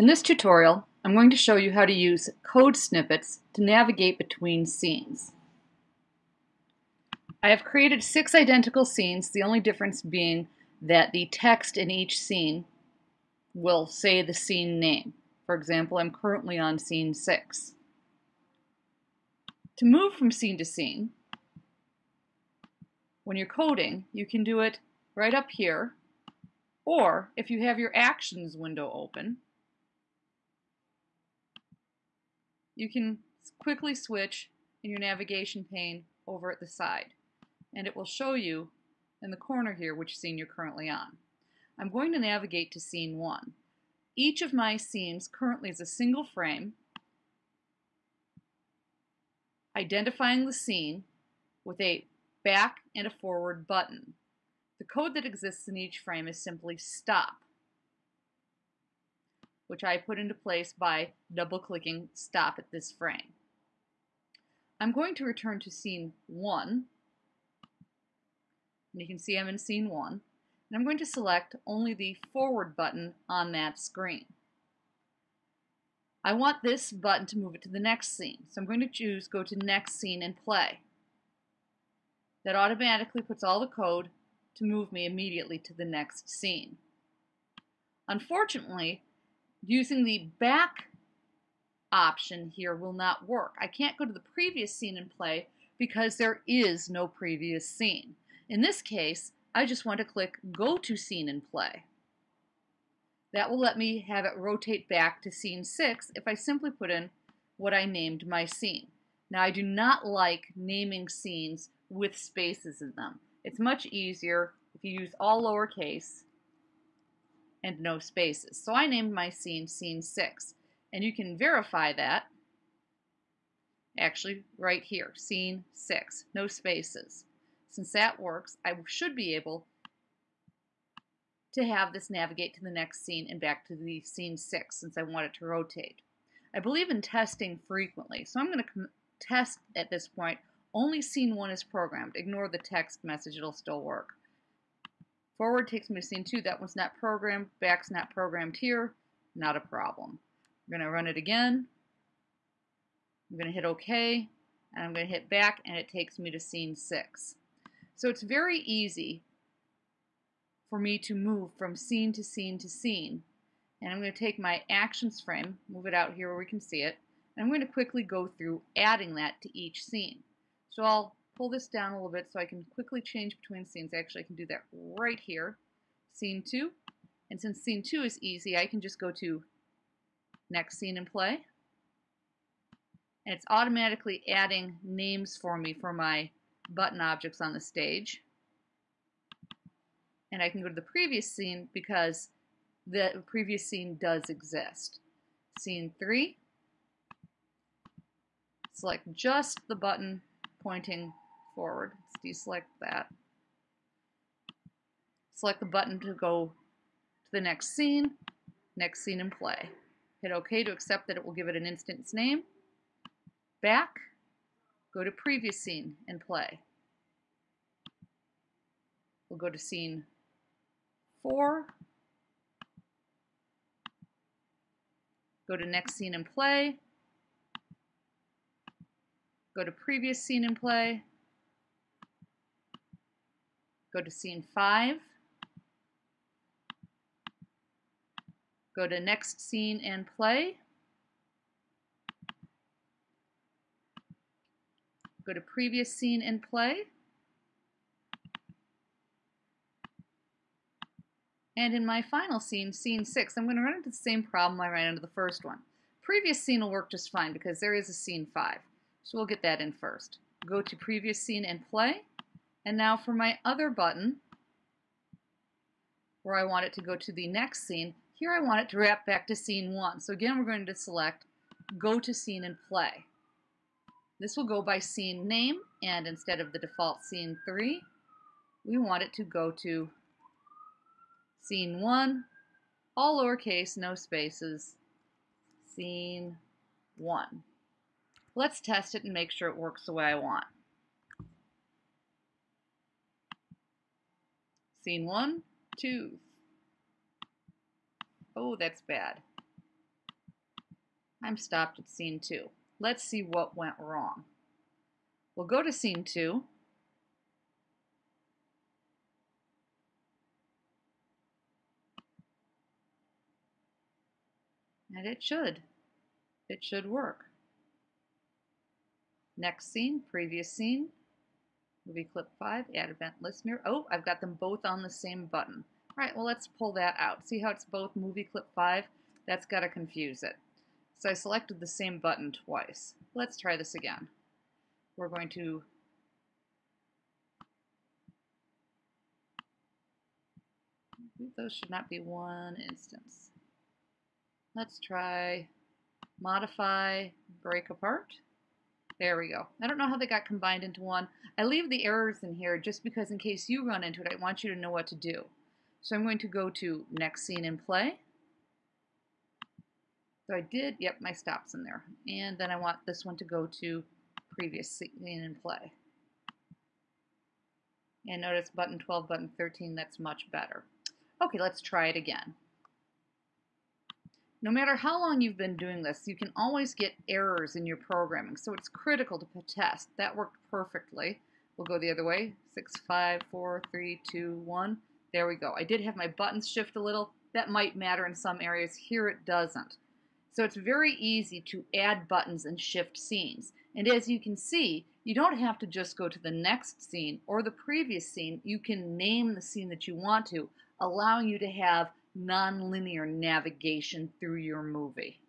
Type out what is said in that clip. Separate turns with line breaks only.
In this tutorial, I'm going to show you how to use code snippets to navigate between scenes. I have created six identical scenes, the only difference being that the text in each scene will say the scene name. For example, I'm currently on scene 6. To move from scene to scene, when you're coding, you can do it right up here, or if you have your Actions window open, you can quickly switch in your navigation pane over at the side and it will show you in the corner here which scene you're currently on. I'm going to navigate to scene 1. Each of my scenes currently is a single frame identifying the scene with a back and a forward button. The code that exists in each frame is simply stop which I put into place by double-clicking stop at this frame. I'm going to return to scene 1, and you can see I'm in scene 1, and I'm going to select only the forward button on that screen. I want this button to move it to the next scene, so I'm going to choose go to next scene and play. That automatically puts all the code to move me immediately to the next scene. Unfortunately, using the back option here will not work. I can't go to the previous scene and play because there is no previous scene. In this case, I just want to click Go to Scene and Play. That will let me have it rotate back to scene 6 if I simply put in what I named my scene. Now I do not like naming scenes with spaces in them. It's much easier if you use all lowercase and no spaces. So I named my scene Scene 6. And you can verify that actually right here, Scene 6, no spaces. Since that works, I should be able to have this navigate to the next scene and back to the scene 6 since I want it to rotate. I believe in testing frequently, so I'm going to test at this point only scene 1 is programmed. Ignore the text message, it'll still work. Forward takes me to scene two. That one's not programmed. Back's not programmed here. Not a problem. I'm going to run it again. I'm going to hit OK. And I'm going to hit back and it takes me to scene six. So it's very easy for me to move from scene to scene to scene. And I'm going to take my actions frame, move it out here where we can see it, and I'm going to quickly go through adding that to each scene. So I'll pull this down a little bit so I can quickly change between scenes. Actually, I can do that right here. Scene 2. And since scene 2 is easy, I can just go to next scene and play. And it's automatically adding names for me for my button objects on the stage. And I can go to the previous scene because the previous scene does exist. Scene 3. Select just the button pointing forward. Let's deselect that. Select the button to go to the next scene, next scene and play. Hit OK to accept that it will give it an instance name. Back, go to previous scene and play. We'll go to scene 4. Go to next scene and play. Go to previous scene and play. Go to scene 5. Go to next scene and play. Go to previous scene and play. And in my final scene, scene 6, I'm going to run into the same problem I ran into the first one. Previous scene will work just fine because there is a scene 5. So we'll get that in first. Go to previous scene and play. And now for my other button, where I want it to go to the next scene, here I want it to wrap back to scene one. So again, we're going to select go to scene and play. This will go by scene name, and instead of the default scene three, we want it to go to scene one, all lowercase, no spaces, scene one. Let's test it and make sure it works the way I want. Scene one, two. Oh, that's bad. I'm stopped at scene two. Let's see what went wrong. We'll go to scene two. And it should. It should work. Next scene, previous scene, movie clip 5, add event listener. Oh, I've got them both on the same button. All right, well, let's pull that out. See how it's both movie clip 5? That's got to confuse it. So I selected the same button twice. Let's try this again. We're going to those should not be one instance. Let's try modify, break apart. There we go. I don't know how they got combined into one. I leave the errors in here just because in case you run into it, I want you to know what to do. So I'm going to go to next scene and play. So I did, yep, my stop's in there. And then I want this one to go to previous scene and play. And notice button 12, button 13, that's much better. Okay, let's try it again. No matter how long you've been doing this, you can always get errors in your programming, so it's critical to test. That worked perfectly. We'll go the other way. Six, five, four, three, two, one. There we go. I did have my buttons shift a little. That might matter in some areas. Here it doesn't. So it's very easy to add buttons and shift scenes. And as you can see, you don't have to just go to the next scene or the previous scene. You can name the scene that you want to, allowing you to have nonlinear navigation through your movie.